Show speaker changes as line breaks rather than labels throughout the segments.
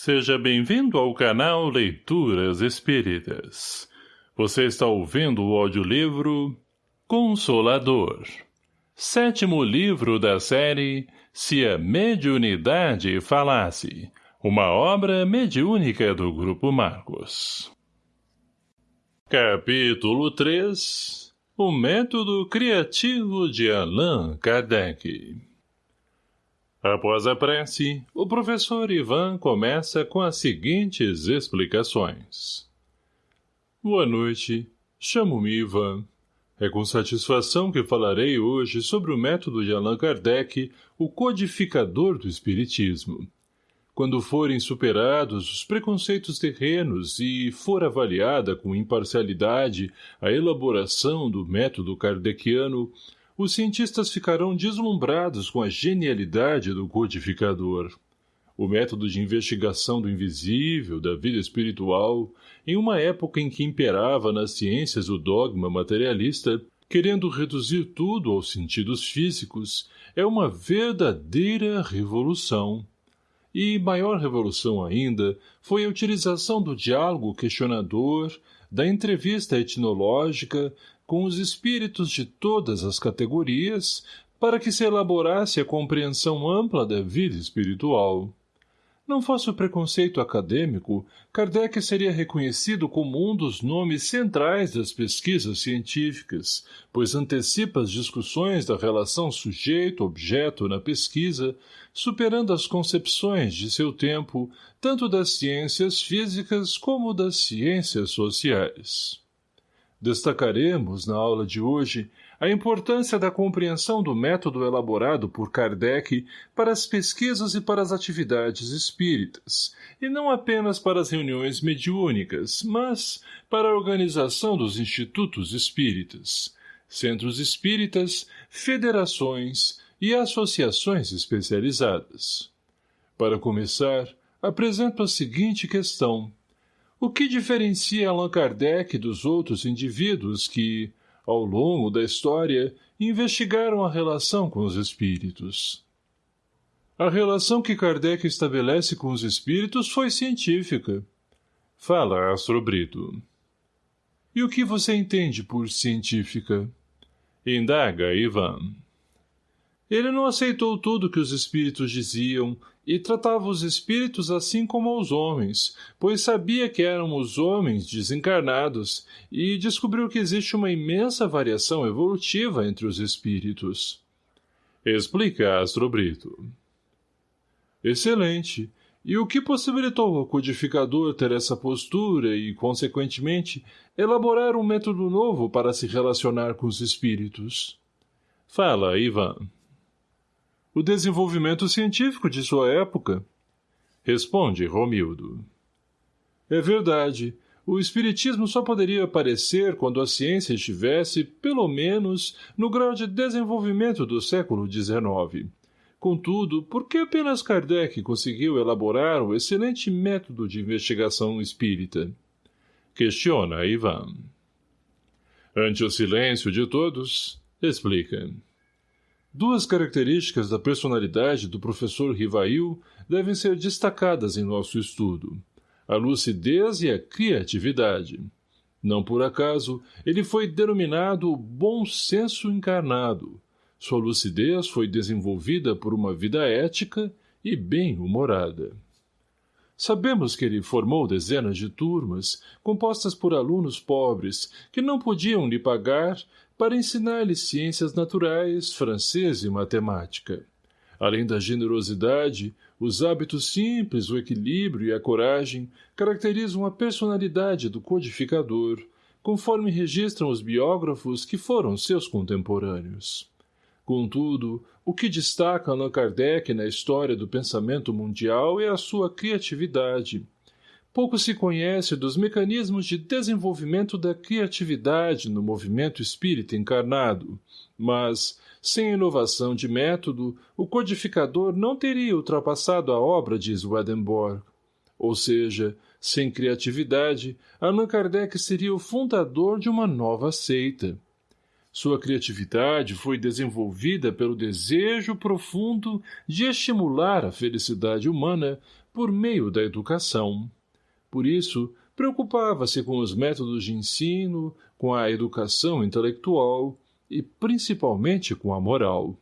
Seja bem-vindo ao canal Leituras Espíritas. Você está ouvindo o audiolivro Consolador. Sétimo livro da série Se a Mediunidade Falasse. Uma obra mediúnica do Grupo Marcos. Capítulo 3 O Método Criativo de Allan Kardec Após a prece, o professor Ivan começa com as seguintes explicações. Boa noite. Chamo-me Ivan. É com satisfação que falarei hoje sobre o método de Allan Kardec, o codificador do Espiritismo. Quando forem superados os preconceitos terrenos e for avaliada com imparcialidade a elaboração do método kardeciano, os cientistas ficarão deslumbrados com a genialidade do codificador. O método de investigação do invisível, da vida espiritual, em uma época em que imperava nas ciências o dogma materialista, querendo reduzir tudo aos sentidos físicos, é uma verdadeira revolução. E maior revolução ainda foi a utilização do diálogo questionador, da entrevista etnológica, com os espíritos de todas as categorias, para que se elaborasse a compreensão ampla da vida espiritual. Não fosse o preconceito acadêmico, Kardec seria reconhecido como um dos nomes centrais das pesquisas científicas, pois antecipa as discussões da relação sujeito-objeto na pesquisa, superando as concepções de seu tempo, tanto das ciências físicas como das ciências sociais. Destacaremos, na aula de hoje, a importância da compreensão do método elaborado por Kardec para as pesquisas e para as atividades espíritas, e não apenas para as reuniões mediúnicas, mas para a organização dos institutos espíritas, centros espíritas, federações e associações especializadas. Para começar, apresento a seguinte questão. O que diferencia Allan Kardec dos outros indivíduos que, ao longo da história, investigaram a relação com os espíritos? A relação que Kardec estabelece com os espíritos foi científica. Fala, Astro Brito. E o que você entende por científica? Indaga, Ivan. Ele não aceitou tudo que os espíritos diziam e tratava os espíritos assim como os homens, pois sabia que eram os homens desencarnados e descobriu que existe uma imensa variação evolutiva entre os espíritos. Explica Astrobrito. Excelente. E o que possibilitou ao codificador ter essa postura e, consequentemente, elaborar um método novo para se relacionar com os espíritos? Fala, Ivan o desenvolvimento científico de sua época. Responde Romildo. É verdade. O espiritismo só poderia aparecer quando a ciência estivesse, pelo menos, no grau de desenvolvimento do século XIX. Contudo, por que apenas Kardec conseguiu elaborar o excelente método de investigação espírita? Questiona Ivan. Ante o silêncio de todos, explica. Duas características da personalidade do professor Rivail devem ser destacadas em nosso estudo. A lucidez e a criatividade. Não por acaso, ele foi denominado bom senso encarnado. Sua lucidez foi desenvolvida por uma vida ética e bem-humorada. Sabemos que ele formou dezenas de turmas, compostas por alunos pobres, que não podiam lhe pagar, para ensinar-lhe ciências naturais, francês e matemática. Além da generosidade, os hábitos simples, o equilíbrio e a coragem caracterizam a personalidade do codificador, conforme registram os biógrafos que foram seus contemporâneos. Contudo, o que destaca Allan Kardec na história do pensamento mundial é a sua criatividade, pouco se conhece dos mecanismos de desenvolvimento da criatividade no movimento espírita encarnado, mas, sem inovação de método, o codificador não teria ultrapassado a obra de Swedenborg. Ou seja, sem criatividade, Allan Kardec seria o fundador de uma nova seita. Sua criatividade foi desenvolvida pelo desejo profundo de estimular a felicidade humana por meio da educação. Por isso, preocupava-se com os métodos de ensino, com a educação intelectual e, principalmente, com a moral.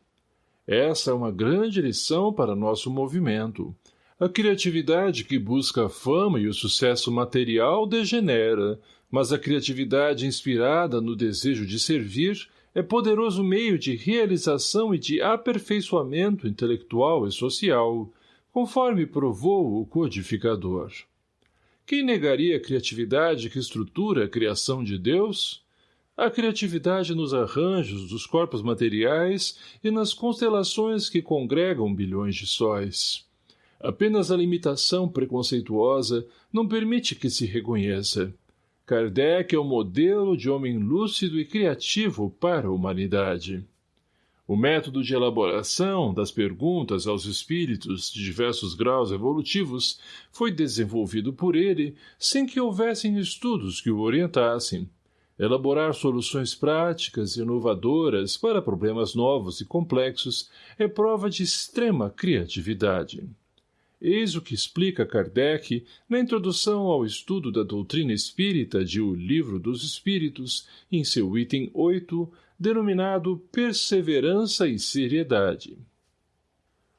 Essa é uma grande lição para nosso movimento. A criatividade que busca a fama e o sucesso material degenera, mas a criatividade inspirada no desejo de servir é poderoso meio de realização e de aperfeiçoamento intelectual e social, conforme provou o codificador. Quem negaria a criatividade que estrutura a criação de Deus? A criatividade nos arranjos dos corpos materiais e nas constelações que congregam bilhões de sóis. Apenas a limitação preconceituosa não permite que se reconheça. Kardec é o modelo de homem lúcido e criativo para a humanidade. O método de elaboração das perguntas aos espíritos de diversos graus evolutivos foi desenvolvido por ele sem que houvessem estudos que o orientassem. Elaborar soluções práticas e inovadoras para problemas novos e complexos é prova de extrema criatividade. Eis o que explica Kardec na introdução ao estudo da doutrina espírita de O Livro dos Espíritos, em seu item 8, denominado perseverança e seriedade.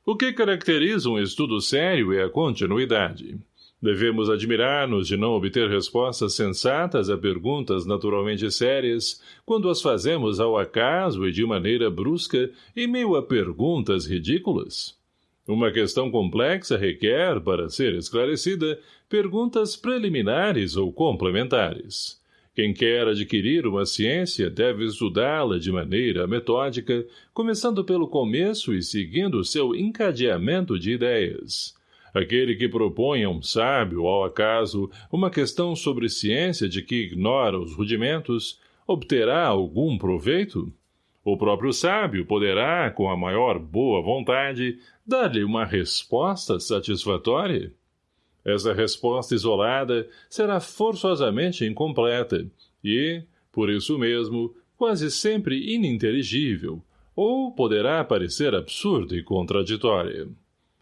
O que caracteriza um estudo sério é a continuidade. Devemos admirar-nos de não obter respostas sensatas a perguntas naturalmente sérias, quando as fazemos ao acaso e de maneira brusca, em meio a perguntas ridículas. Uma questão complexa requer, para ser esclarecida, perguntas preliminares ou complementares. Quem quer adquirir uma ciência deve estudá-la de maneira metódica, começando pelo começo e seguindo seu encadeamento de ideias. Aquele que propõe a um sábio, ao acaso, uma questão sobre ciência de que ignora os rudimentos, obterá algum proveito? O próprio sábio poderá, com a maior boa vontade, dar-lhe uma resposta satisfatória? Essa resposta isolada será forçosamente incompleta e, por isso mesmo, quase sempre ininteligível, ou poderá parecer absurda e contraditória.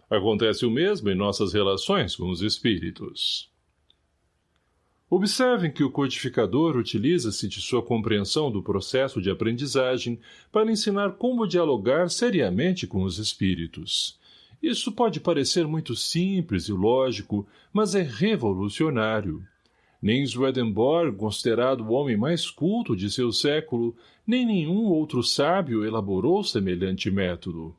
Acontece o mesmo em nossas relações com os espíritos. Observem que o codificador utiliza-se de sua compreensão do processo de aprendizagem para ensinar como dialogar seriamente com os espíritos. Isso pode parecer muito simples e lógico, mas é revolucionário. Nem Swedenborg, considerado o homem mais culto de seu século, nem nenhum outro sábio elaborou semelhante método.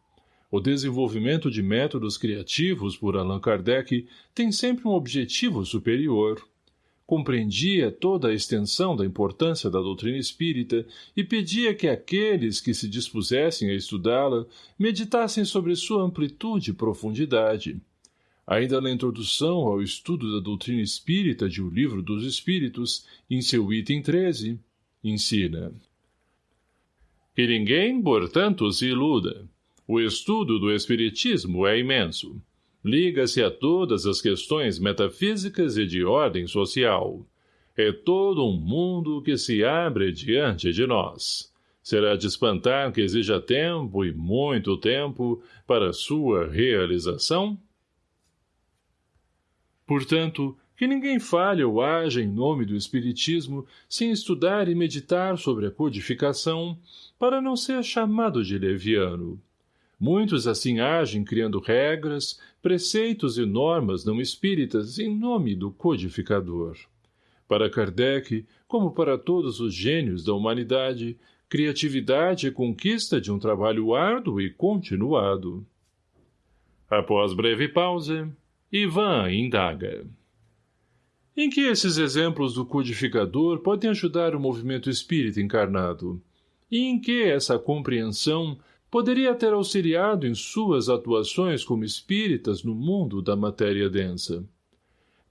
O desenvolvimento de métodos criativos por Allan Kardec tem sempre um objetivo superior compreendia toda a extensão da importância da doutrina espírita e pedia que aqueles que se dispusessem a estudá-la meditassem sobre sua amplitude e profundidade. Ainda na introdução ao estudo da doutrina espírita de O Livro dos Espíritos, em seu item 13, ensina Que ninguém, portanto, se iluda. O estudo do Espiritismo é imenso liga-se a todas as questões metafísicas e de ordem social. É todo um mundo que se abre diante de nós. Será de espantar que exija tempo e muito tempo para sua realização? Portanto, que ninguém fale ou haja em nome do Espiritismo sem estudar e meditar sobre a codificação, para não ser chamado de leviano. Muitos assim agem criando regras, preceitos e normas não espíritas em nome do codificador. Para Kardec, como para todos os gênios da humanidade, criatividade é conquista de um trabalho árduo e continuado. Após breve pausa, Ivan indaga. Em que esses exemplos do codificador podem ajudar o movimento espírita encarnado? E em que essa compreensão poderia ter auxiliado em suas atuações como espíritas no mundo da matéria densa.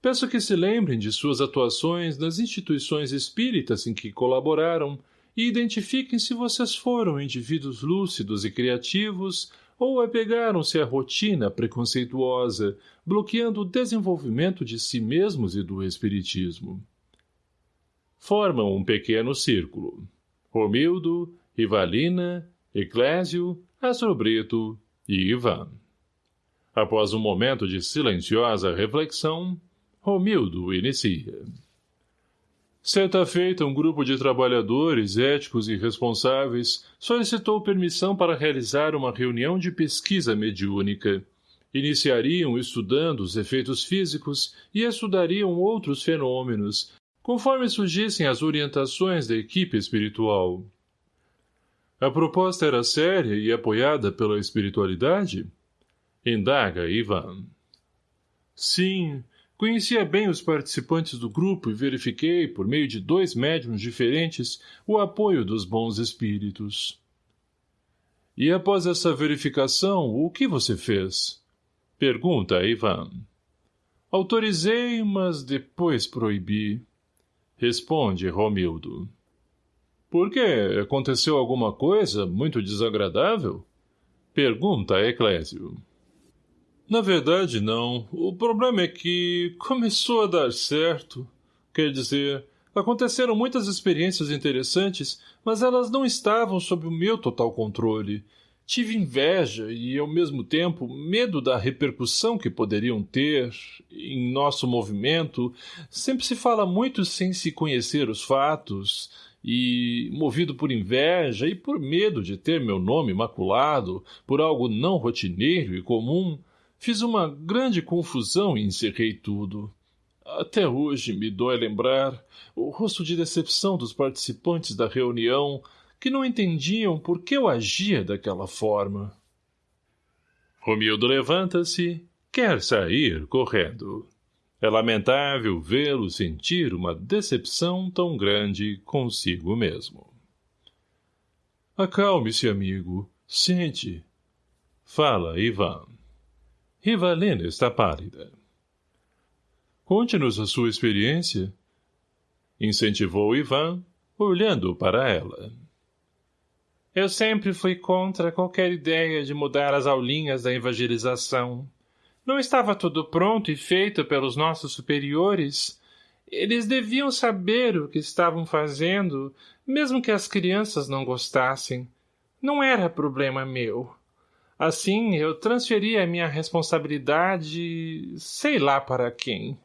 Peço que se lembrem de suas atuações nas instituições espíritas em que colaboraram e identifiquem se vocês foram indivíduos lúcidos e criativos ou apegaram-se à rotina preconceituosa, bloqueando o desenvolvimento de si mesmos e do espiritismo. Formam um pequeno círculo. Romildo, Rivalina, Eclésio, Astro Brito e Ivan. Após um momento de silenciosa reflexão, Romildo inicia. Certa feita, um grupo de trabalhadores éticos e responsáveis solicitou permissão para realizar uma reunião de pesquisa mediúnica. Iniciariam estudando os efeitos físicos e estudariam outros fenômenos, conforme surgissem as orientações da equipe espiritual. A proposta era séria e apoiada pela espiritualidade? Indaga Ivan. Sim, Conhecia bem os participantes do grupo e verifiquei, por meio de dois médiums diferentes, o apoio dos bons espíritos. E após essa verificação, o que você fez? Pergunta Ivan. Autorizei, mas depois proibi. Responde Romildo. Por quê? Aconteceu alguma coisa muito desagradável? Pergunta Eclésio. Na verdade, não. O problema é que começou a dar certo. Quer dizer, aconteceram muitas experiências interessantes, mas elas não estavam sob o meu total controle. Tive inveja e, ao mesmo tempo, medo da repercussão que poderiam ter em nosso movimento. Sempre se fala muito sem se conhecer os fatos e, movido por inveja e por medo de ter meu nome maculado por algo não rotineiro e comum, Fiz uma grande confusão e encerrei tudo. Até hoje me dói lembrar o rosto de decepção dos participantes da reunião que não entendiam por que eu agia daquela forma. Romildo levanta-se, quer sair correndo. É lamentável vê-lo sentir uma decepção tão grande consigo mesmo. Acalme-se, amigo. Sente. Fala, Ivan. Rivalena está pálida. Conte-nos a sua experiência. Incentivou Ivan, olhando para ela. Eu sempre fui contra qualquer ideia de mudar as aulinhas da evangelização. Não estava tudo pronto e feito pelos nossos superiores. Eles deviam saber o que estavam fazendo, mesmo que as crianças não gostassem. Não era problema meu. Assim, eu transferi a minha responsabilidade, sei lá para quem.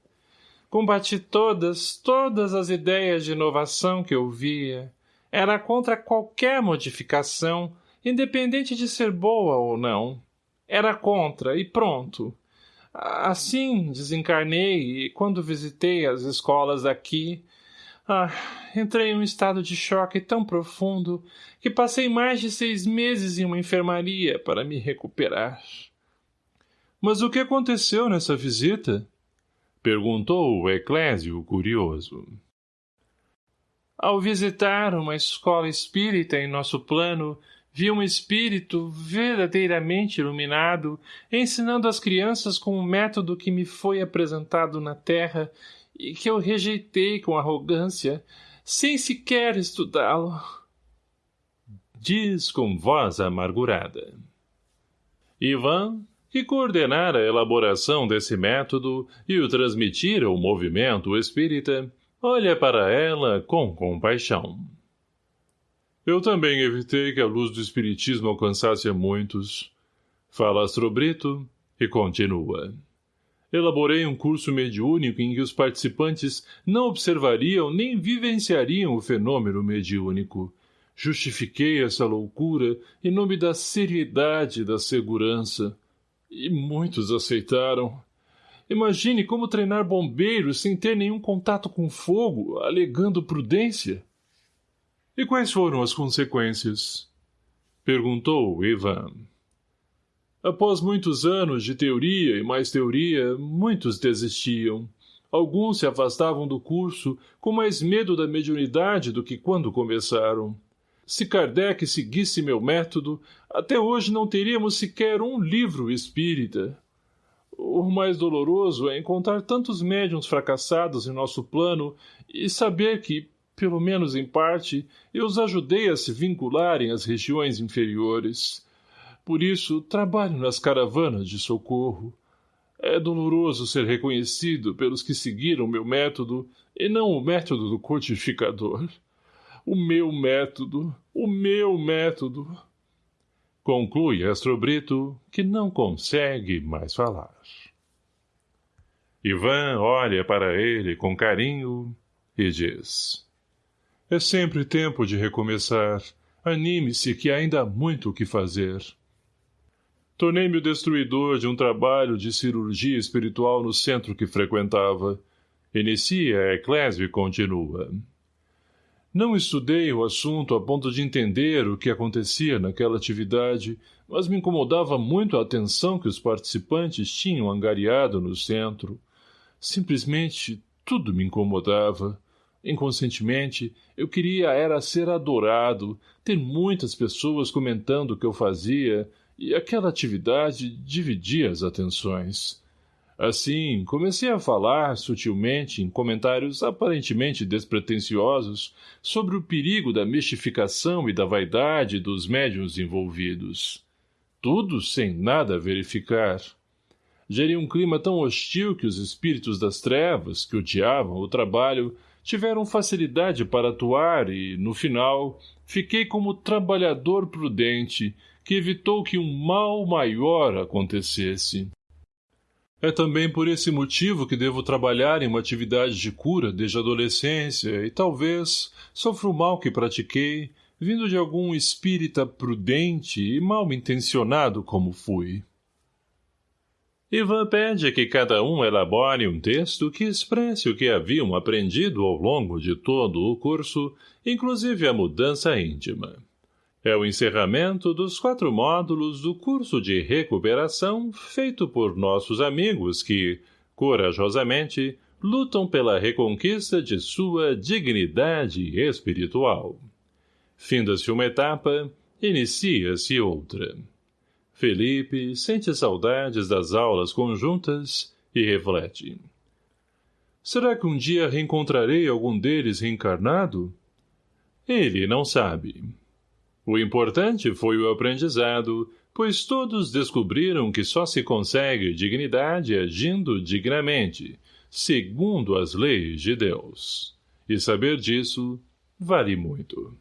Combati todas, todas as ideias de inovação que eu via. Era contra qualquer modificação, independente de ser boa ou não. Era contra, e pronto. Assim, desencarnei e, quando visitei as escolas daqui, ah, entrei em um estado de choque tão profundo que passei mais de seis meses em uma enfermaria para me recuperar. Mas o que aconteceu nessa visita? Perguntou o Eclésio curioso. Ao visitar uma escola espírita em nosso plano, vi um espírito verdadeiramente iluminado ensinando as crianças com o método que me foi apresentado na Terra e que eu rejeitei com arrogância, sem sequer estudá-lo. Diz com voz amargurada. Ivan, que coordenara a elaboração desse método e o transmitira ao movimento espírita, olha para ela com compaixão. Eu também evitei que a luz do espiritismo alcançasse a muitos. Fala Astrobrito e continua elaborei um curso mediúnico em que os participantes não observariam nem vivenciariam o fenômeno mediúnico. Justifiquei essa loucura em nome da seriedade e da segurança. E muitos aceitaram. Imagine como treinar bombeiros sem ter nenhum contato com fogo, alegando prudência. E quais foram as consequências? Perguntou Ivan. Após muitos anos de teoria e mais teoria, muitos desistiam. Alguns se afastavam do curso com mais medo da mediunidade do que quando começaram. Se Kardec seguisse meu método, até hoje não teríamos sequer um livro espírita. O mais doloroso é encontrar tantos médiums fracassados em nosso plano e saber que, pelo menos em parte, eu os ajudei a se vincularem às regiões inferiores. Por isso, trabalho nas caravanas de socorro. É doloroso ser reconhecido pelos que seguiram meu método e não o método do codificador. O meu método, o meu método. Conclui Astrobrito que não consegue mais falar. Ivan olha para ele com carinho e diz É sempre tempo de recomeçar. Anime-se que ainda há muito o que fazer. Tornei-me o destruidor de um trabalho de cirurgia espiritual no centro que frequentava. Inicia a eclésia e continua. Não estudei o assunto a ponto de entender o que acontecia naquela atividade, mas me incomodava muito a atenção que os participantes tinham angariado no centro. Simplesmente tudo me incomodava. Inconscientemente, eu queria era ser adorado, ter muitas pessoas comentando o que eu fazia, e aquela atividade dividia as atenções. Assim, comecei a falar, sutilmente, em comentários aparentemente despretensiosos, sobre o perigo da mistificação e da vaidade dos médiuns envolvidos. Tudo sem nada verificar. Gerei um clima tão hostil que os espíritos das trevas, que odiavam o trabalho, tiveram facilidade para atuar e, no final, fiquei como trabalhador prudente, que evitou que um mal maior acontecesse. É também por esse motivo que devo trabalhar em uma atividade de cura desde a adolescência e talvez sofro o mal que pratiquei, vindo de algum espírita prudente e mal intencionado como fui. Ivan pede que cada um elabore um texto que expresse o que haviam aprendido ao longo de todo o curso, inclusive a mudança íntima. É o encerramento dos quatro módulos do curso de recuperação feito por nossos amigos que, corajosamente, lutam pela reconquista de sua dignidade espiritual. Finda-se uma etapa, inicia-se outra. Felipe sente saudades das aulas conjuntas e reflete. Será que um dia reencontrarei algum deles reencarnado? Ele não sabe. O importante foi o aprendizado, pois todos descobriram que só se consegue dignidade agindo dignamente, segundo as leis de Deus. E saber disso vale muito.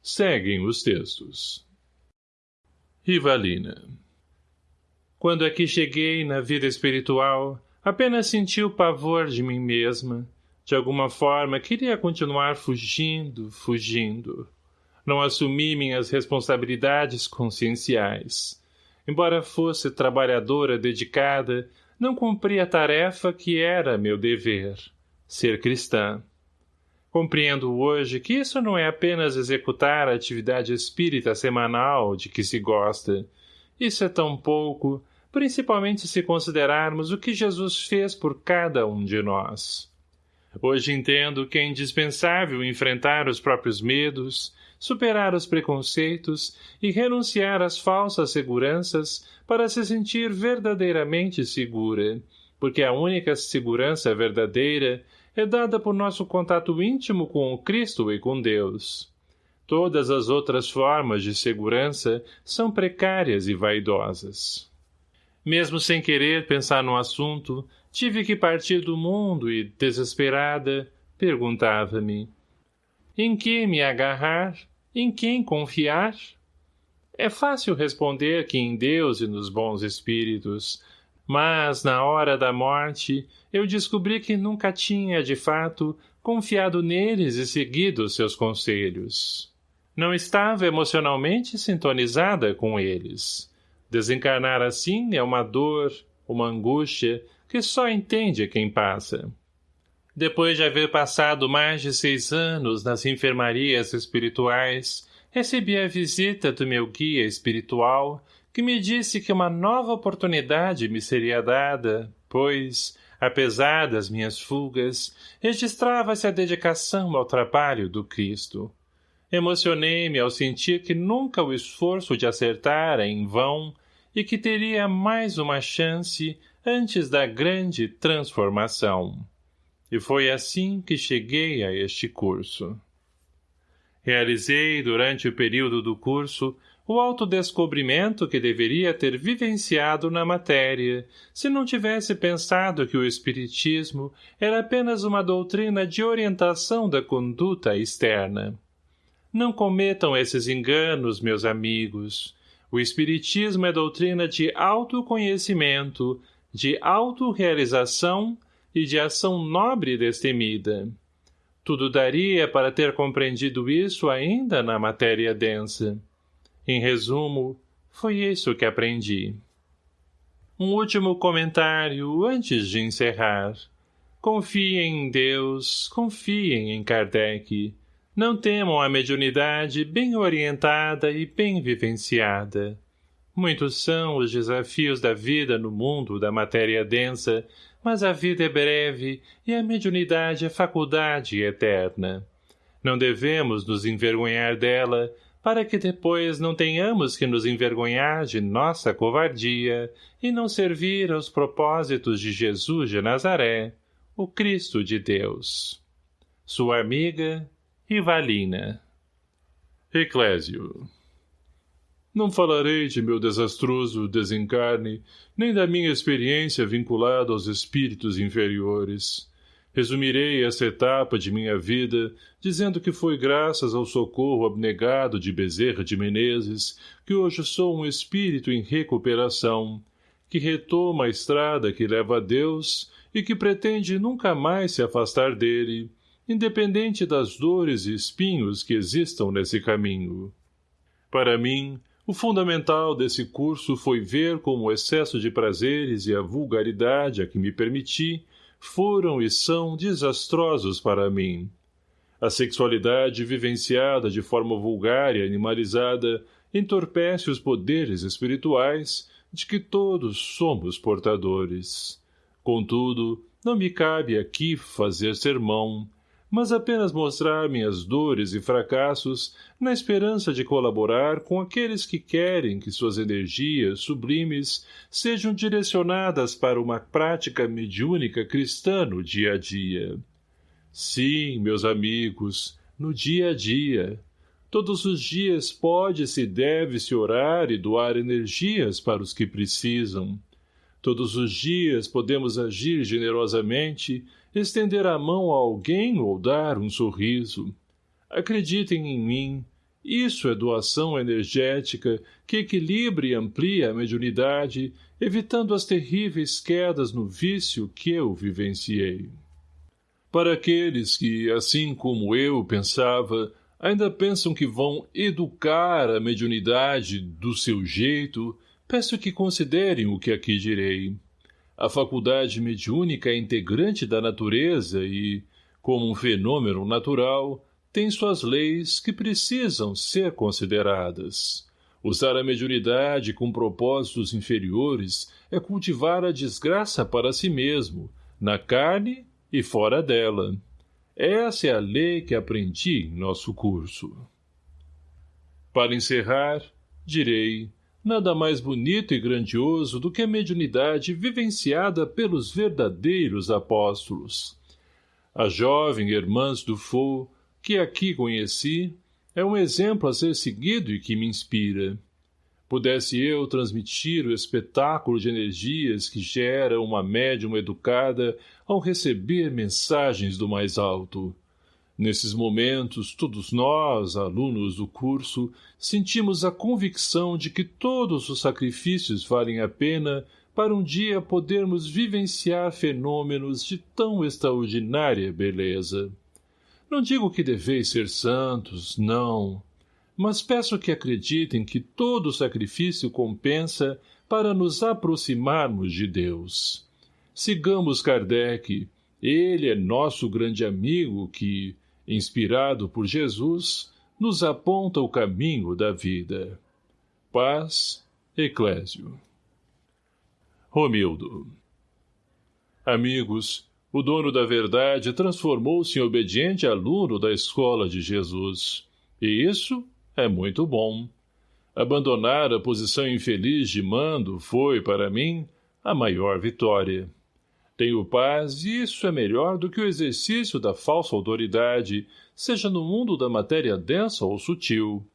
Seguem os textos. Rivalina Quando aqui cheguei na vida espiritual, apenas senti o pavor de mim mesma. De alguma forma, queria continuar fugindo, fugindo não assumi minhas responsabilidades conscienciais. Embora fosse trabalhadora dedicada, não cumpri a tarefa que era meu dever, ser cristã. Compreendo hoje que isso não é apenas executar a atividade espírita semanal de que se gosta. Isso é tão pouco, principalmente se considerarmos o que Jesus fez por cada um de nós. Hoje entendo que é indispensável enfrentar os próprios medos, superar os preconceitos e renunciar às falsas seguranças para se sentir verdadeiramente segura, porque a única segurança verdadeira é dada por nosso contato íntimo com o Cristo e com Deus. Todas as outras formas de segurança são precárias e vaidosas. Mesmo sem querer pensar no assunto, tive que partir do mundo e, desesperada, perguntava-me em que me agarrar? Em quem confiar? É fácil responder que em Deus e nos bons espíritos, mas, na hora da morte, eu descobri que nunca tinha, de fato, confiado neles e seguido seus conselhos. Não estava emocionalmente sintonizada com eles. Desencarnar assim é uma dor, uma angústia, que só entende quem passa. Depois de haver passado mais de seis anos nas enfermarias espirituais, recebi a visita do meu guia espiritual, que me disse que uma nova oportunidade me seria dada, pois, apesar das minhas fugas, registrava-se a dedicação ao trabalho do Cristo. Emocionei-me ao sentir que nunca o esforço de acertar é em vão e que teria mais uma chance antes da grande transformação. E foi assim que cheguei a este curso. Realizei, durante o período do curso, o autodescobrimento que deveria ter vivenciado na matéria, se não tivesse pensado que o Espiritismo era apenas uma doutrina de orientação da conduta externa. Não cometam esses enganos, meus amigos. O Espiritismo é doutrina de autoconhecimento, de autorrealização e de ação nobre e destemida. Tudo daria para ter compreendido isso ainda na matéria densa. Em resumo, foi isso que aprendi. Um último comentário antes de encerrar. Confiem em Deus, confiem em Kardec. Não temam a mediunidade bem orientada e bem vivenciada. Muitos são os desafios da vida no mundo da matéria densa mas a vida é breve e a mediunidade é faculdade eterna. Não devemos nos envergonhar dela, para que depois não tenhamos que nos envergonhar de nossa covardia e não servir aos propósitos de Jesus de Nazaré, o Cristo de Deus. Sua amiga, Rivalina. Eclésio não falarei de meu desastroso desencarne, nem da minha experiência vinculada aos espíritos inferiores. Resumirei essa etapa de minha vida, dizendo que foi graças ao socorro abnegado de Bezerra de Menezes que hoje sou um espírito em recuperação, que retoma a estrada que leva a Deus e que pretende nunca mais se afastar dele, independente das dores e espinhos que existam nesse caminho. Para mim, o fundamental desse curso foi ver como o excesso de prazeres e a vulgaridade a que me permiti foram e são desastrosos para mim. A sexualidade vivenciada de forma vulgar e animalizada entorpece os poderes espirituais de que todos somos portadores. Contudo, não me cabe aqui fazer sermão, mas apenas mostrar minhas dores e fracassos na esperança de colaborar com aqueles que querem que suas energias sublimes sejam direcionadas para uma prática mediúnica cristã no dia a dia. Sim, meus amigos, no dia a dia. Todos os dias pode-se e deve-se orar e doar energias para os que precisam. Todos os dias podemos agir generosamente estender a mão a alguém ou dar um sorriso. Acreditem em mim, isso é doação energética que equilibra e amplia a mediunidade, evitando as terríveis quedas no vício que eu vivenciei. Para aqueles que, assim como eu pensava, ainda pensam que vão educar a mediunidade do seu jeito, peço que considerem o que aqui direi. A faculdade mediúnica é integrante da natureza e, como um fenômeno natural, tem suas leis que precisam ser consideradas. Usar a mediunidade com propósitos inferiores é cultivar a desgraça para si mesmo, na carne e fora dela. Essa é a lei que aprendi em nosso curso. Para encerrar, direi nada mais bonito e grandioso do que a mediunidade vivenciada pelos verdadeiros apóstolos. A jovem Hermãs do Fou, que aqui conheci, é um exemplo a ser seguido e que me inspira. Pudesse eu transmitir o espetáculo de energias que gera uma médium educada ao receber mensagens do mais alto. Nesses momentos, todos nós, alunos do curso, sentimos a convicção de que todos os sacrifícios valem a pena para um dia podermos vivenciar fenômenos de tão extraordinária beleza. Não digo que deveis ser santos, não, mas peço que acreditem que todo sacrifício compensa para nos aproximarmos de Deus. Sigamos Kardec, ele é nosso grande amigo que, inspirado por Jesus, nos aponta o caminho da vida. Paz, Eclésio. Romildo. Amigos, o dono da verdade transformou-se em obediente aluno da escola de Jesus. E isso é muito bom. Abandonar a posição infeliz de mando foi, para mim, a maior vitória. Tenho paz e isso é melhor do que o exercício da falsa autoridade, seja no mundo da matéria densa ou sutil.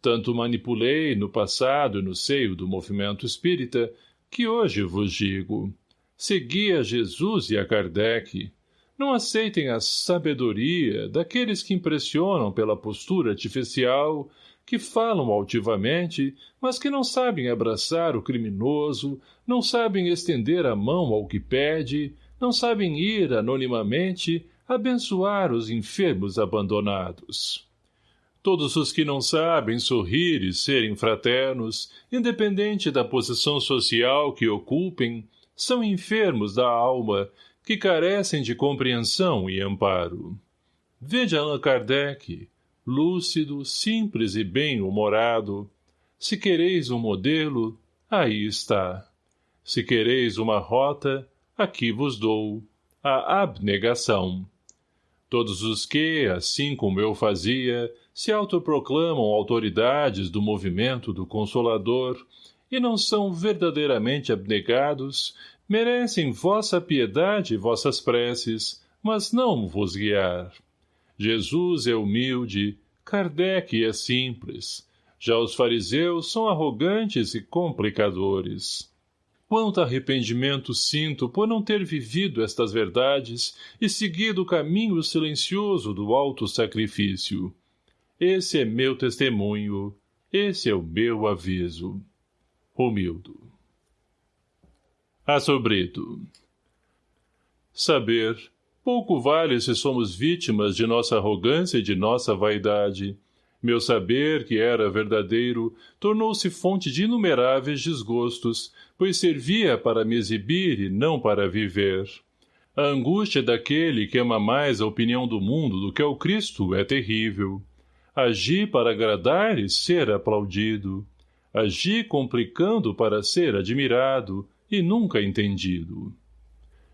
Tanto manipulei no passado e no seio do movimento espírita, que hoje vos digo. Segui a Jesus e a Kardec. Não aceitem a sabedoria daqueles que impressionam pela postura artificial, que falam altivamente, mas que não sabem abraçar o criminoso, não sabem estender a mão ao que pede, não sabem ir anonimamente abençoar os enfermos abandonados. Todos os que não sabem sorrir e serem fraternos, independente da posição social que ocupem, são enfermos da alma, que carecem de compreensão e amparo. Veja Allan Kardec, lúcido, simples e bem-humorado. Se quereis um modelo, aí está. Se quereis uma rota, aqui vos dou. A abnegação. Todos os que, assim como eu fazia, se autoproclamam autoridades do movimento do Consolador e não são verdadeiramente abnegados, merecem vossa piedade e vossas preces, mas não vos guiar. Jesus é humilde, Kardec é simples. Já os fariseus são arrogantes e complicadores. Quanto arrependimento sinto por não ter vivido estas verdades e seguido o caminho silencioso do alto sacrifício. Esse é meu testemunho, esse é o meu aviso. Romildo. Assobrito. Saber, pouco vale se somos vítimas de nossa arrogância e de nossa vaidade. Meu saber, que era verdadeiro, tornou-se fonte de inumeráveis desgostos, pois servia para me exibir e não para viver. A angústia daquele que ama mais a opinião do mundo do que ao Cristo é terrível. Agir para agradar e ser aplaudido. Agir complicando para ser admirado e nunca entendido.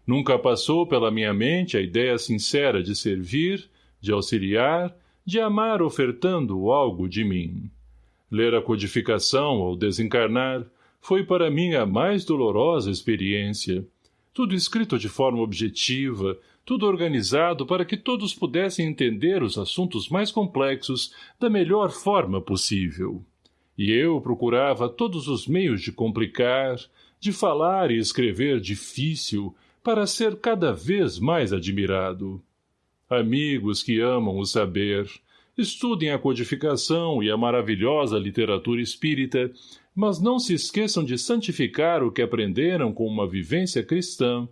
Nunca passou pela minha mente a ideia sincera de servir, de auxiliar, de amar ofertando algo de mim. Ler a codificação ao desencarnar foi para mim a mais dolorosa experiência. Tudo escrito de forma objetiva, tudo organizado para que todos pudessem entender os assuntos mais complexos da melhor forma possível. E eu procurava todos os meios de complicar, de falar e escrever difícil, para ser cada vez mais admirado. Amigos que amam o saber, estudem a codificação e a maravilhosa literatura espírita, mas não se esqueçam de santificar o que aprenderam com uma vivência cristã.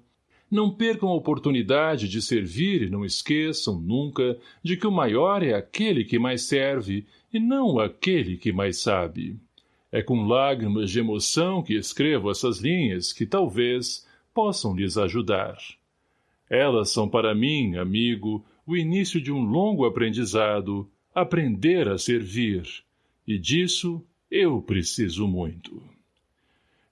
Não percam a oportunidade de servir e não esqueçam, nunca, de que o maior é aquele que mais serve e não aquele que mais sabe. É com lágrimas de emoção que escrevo essas linhas que, talvez, possam lhes ajudar. Elas são para mim, amigo, o início de um longo aprendizado, aprender a servir, e disso eu preciso muito.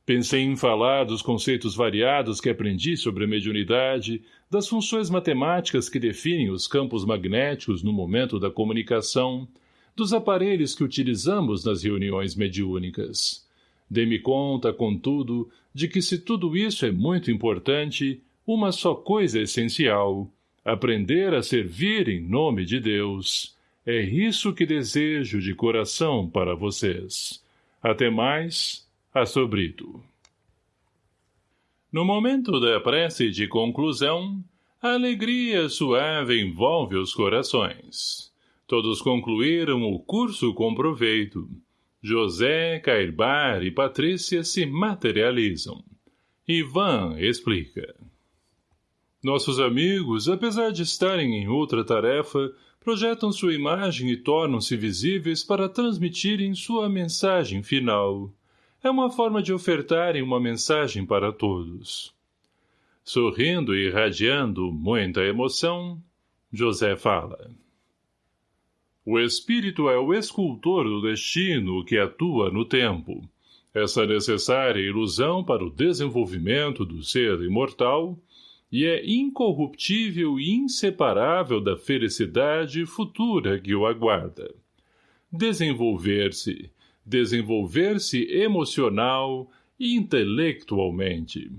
Pensei em falar dos conceitos variados que aprendi sobre a mediunidade, das funções matemáticas que definem os campos magnéticos no momento da comunicação, dos aparelhos que utilizamos nas reuniões mediúnicas. Dei-me conta, contudo, de que se tudo isso é muito importante, uma só coisa é essencial, aprender a servir em nome de Deus. É isso que desejo de coração para vocês. Até mais, Assobrito. No momento da prece de conclusão, a alegria suave envolve os corações. Todos concluíram o curso com proveito. José, Cairbar e Patrícia se materializam. Ivan explica. Nossos amigos, apesar de estarem em outra tarefa, projetam sua imagem e tornam-se visíveis para transmitirem sua mensagem final. É uma forma de ofertarem uma mensagem para todos. Sorrindo e irradiando muita emoção, José fala. O espírito é o escultor do destino que atua no tempo. Essa necessária ilusão para o desenvolvimento do ser imortal e é incorruptível e inseparável da felicidade futura que o aguarda. Desenvolver-se, desenvolver-se emocional e intelectualmente.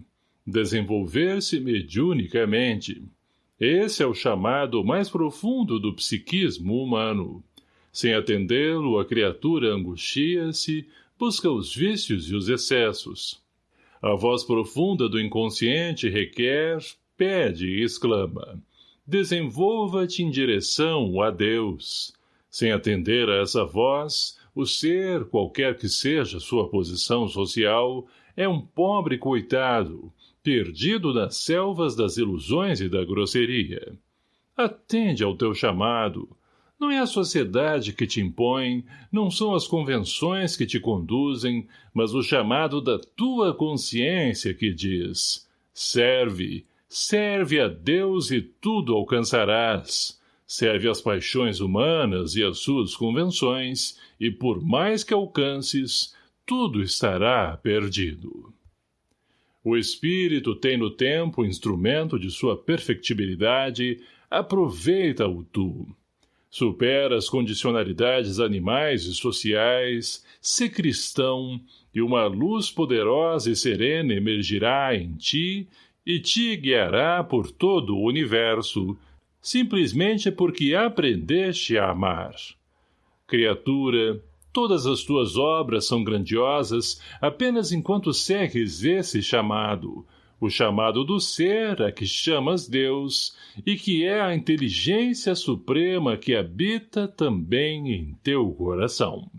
Desenvolver-se mediunicamente. Esse é o chamado mais profundo do psiquismo humano. Sem atendê-lo, a criatura angustia-se, busca os vícios e os excessos. A voz profunda do inconsciente requer, pede e exclama. Desenvolva-te em direção a Deus. Sem atender a essa voz, o ser, qualquer que seja sua posição social, é um pobre coitado, perdido nas selvas das ilusões e da grosseria. Atende ao teu chamado. Não é a sociedade que te impõe, não são as convenções que te conduzem, mas o chamado da tua consciência que diz serve, serve a Deus e tudo alcançarás. Serve às paixões humanas e às suas convenções, e por mais que alcances, tudo estará perdido. O espírito tem no tempo instrumento de sua perfectibilidade, aproveita-o tu. Supera as condicionalidades animais e sociais, se cristão, e uma luz poderosa e serena emergirá em ti e te guiará por todo o universo, simplesmente porque aprendeste a amar. Criatura, Todas as tuas obras são grandiosas apenas enquanto segues esse chamado, o chamado do ser a que chamas Deus, e que é a inteligência suprema que habita também em teu coração.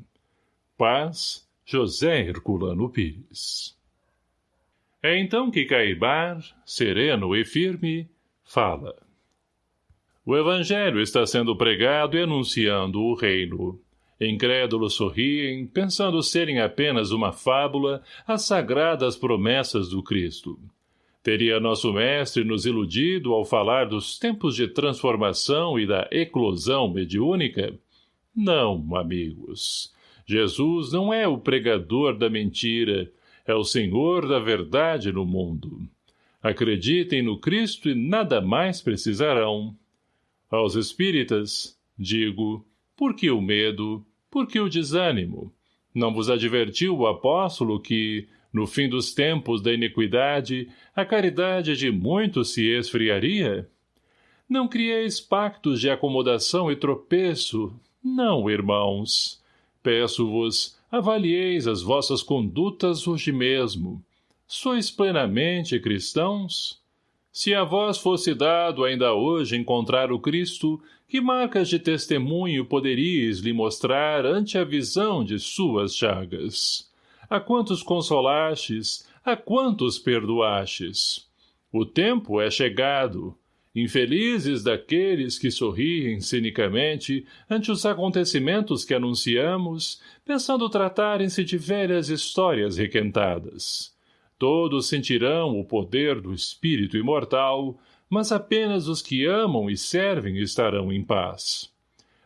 Paz, José Herculano Pires É então que Caibar, sereno e firme, fala. O Evangelho está sendo pregado e anunciando o reino. Incrédulos sorriem, pensando serem apenas uma fábula as sagradas promessas do Cristo. Teria nosso mestre nos iludido ao falar dos tempos de transformação e da eclosão mediúnica? Não, amigos. Jesus não é o pregador da mentira, é o Senhor da verdade no mundo. Acreditem no Cristo e nada mais precisarão. Aos espíritas, digo, por que o medo? Por que o desânimo? Não vos advertiu o apóstolo que, no fim dos tempos da iniquidade, a caridade de muitos se esfriaria? Não crieis pactos de acomodação e tropeço. Não, irmãos. Peço-vos, avalieis as vossas condutas hoje mesmo. Sois plenamente cristãos? Se a vós fosse dado ainda hoje encontrar o Cristo, que marcas de testemunho poderíeis lhe mostrar ante a visão de suas chagas? A quantos consolastes, a quantos perdoastes? O tempo é chegado. Infelizes daqueles que sorriem cinicamente ante os acontecimentos que anunciamos, pensando tratarem-se de velhas histórias requentadas. Todos sentirão o poder do espírito imortal, mas apenas os que amam e servem estarão em paz.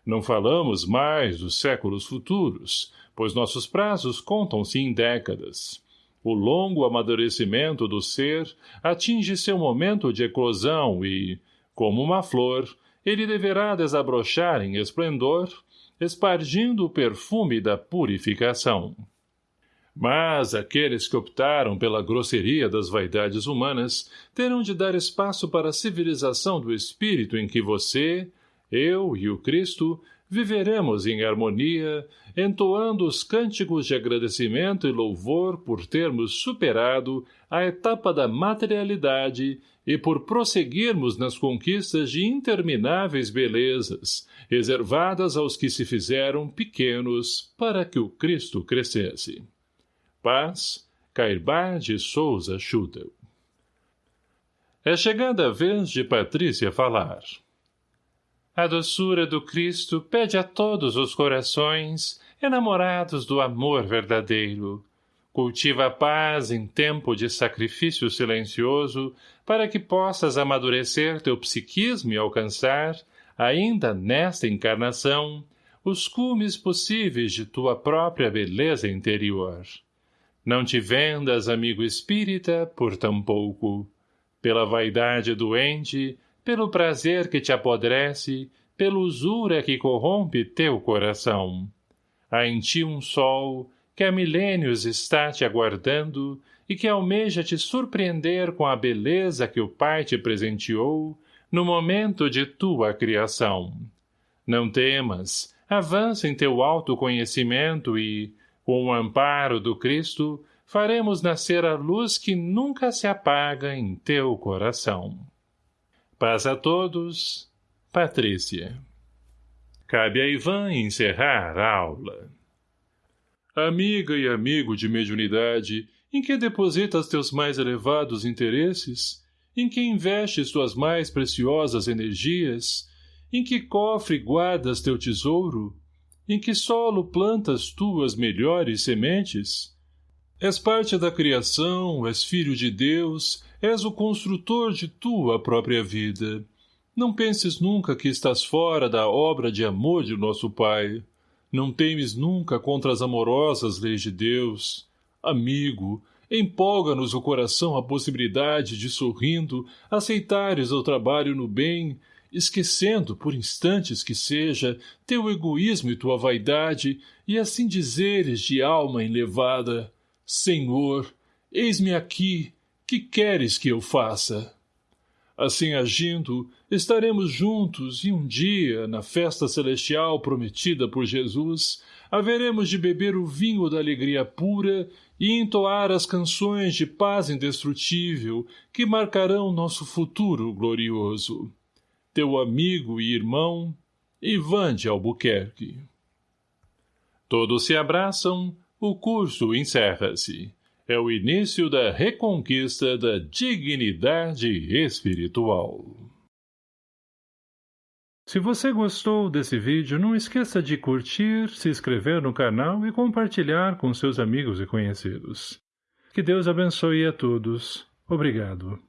Não falamos mais dos séculos futuros, pois nossos prazos contam-se em décadas. O longo amadurecimento do ser atinge seu momento de eclosão e, como uma flor, ele deverá desabrochar em esplendor, espargindo o perfume da purificação. Mas aqueles que optaram pela grosseria das vaidades humanas terão de dar espaço para a civilização do espírito em que você, eu e o Cristo viveremos em harmonia, entoando os cânticos de agradecimento e louvor por termos superado a etapa da materialidade e por prosseguirmos nas conquistas de intermináveis belezas, reservadas aos que se fizeram pequenos para que o Cristo crescesse. Paz, Cairbar de Souza Schudel. É chegada a vez de Patrícia falar. A doçura do Cristo pede a todos os corações, enamorados do amor verdadeiro. Cultiva a paz em tempo de sacrifício silencioso, para que possas amadurecer teu psiquismo e alcançar, ainda nesta encarnação, os cumes possíveis de tua própria beleza interior. Não te vendas, amigo espírita, por tão pouco. Pela vaidade doente, pelo prazer que te apodrece, pela usura que corrompe teu coração. Há em ti um sol, que há milênios está te aguardando e que almeja te surpreender com a beleza que o Pai te presenteou no momento de tua criação. Não temas, avança em teu autoconhecimento e, com o amparo do Cristo, faremos nascer a luz que nunca se apaga em teu coração. Paz a todos, Patrícia. Cabe a Ivan encerrar a aula. Amiga e amigo de mediunidade, em que depositas teus mais elevados interesses? Em que investes tuas mais preciosas energias? Em que cofre guardas teu tesouro? Em que solo plantas tuas melhores sementes? És parte da criação, és filho de Deus, és o construtor de tua própria vida. Não penses nunca que estás fora da obra de amor de nosso Pai. Não temes nunca contra as amorosas leis de Deus. Amigo, empolga-nos o coração a possibilidade de, sorrindo, aceitares o trabalho no bem, esquecendo, por instantes que seja, teu egoísmo e tua vaidade, e assim dizeres de alma enlevada, Senhor, eis-me aqui, que queres que eu faça? Assim agindo, estaremos juntos e um dia, na festa celestial prometida por Jesus, haveremos de beber o vinho da alegria pura e entoar as canções de paz indestrutível que marcarão nosso futuro glorioso. Teu amigo e irmão, Ivan de Albuquerque. Todos se abraçam, o curso encerra-se é o início da reconquista da dignidade espiritual. Se você gostou desse vídeo, não esqueça de curtir, se inscrever no canal e compartilhar com seus amigos e conhecidos. Que Deus abençoe a todos. Obrigado.